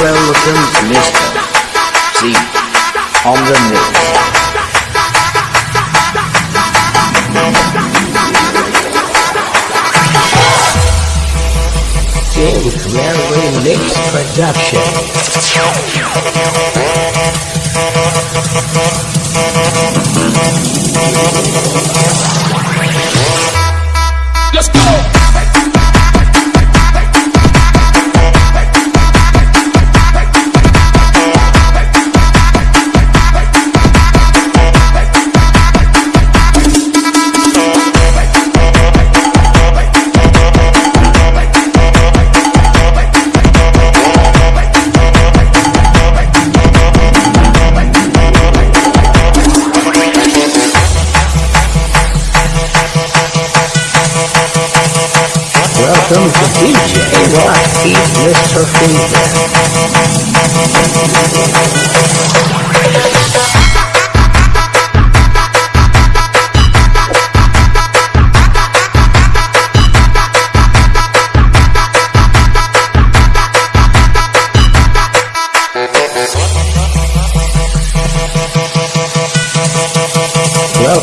welcomes Mr. C on the mix. James Railway Mix Production. Welcome to DJ Rock Eat Mr. Fever.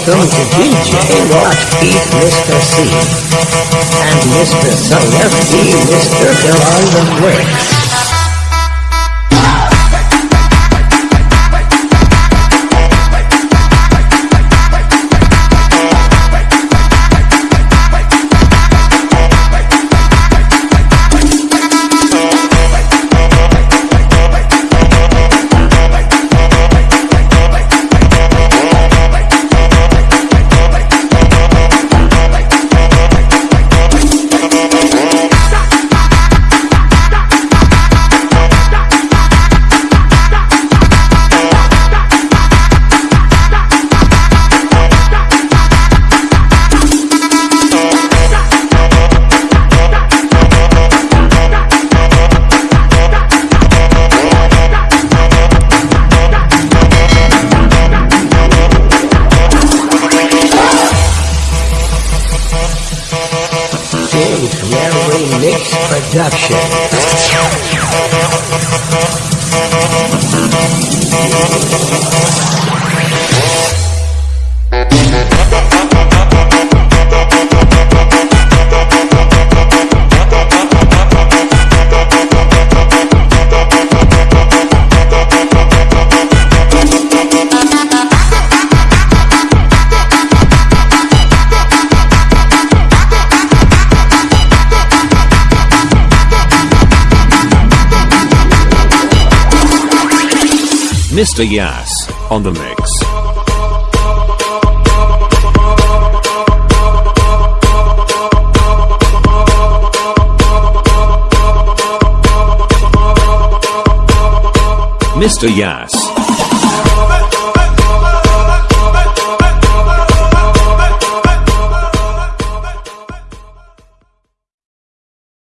Welcome to DJ Rock Eat Mr. C. And Mr. F.D. Mr. Phil on the mix. Railway Mix Production. Mr. Yas on the mix. Mr. Yas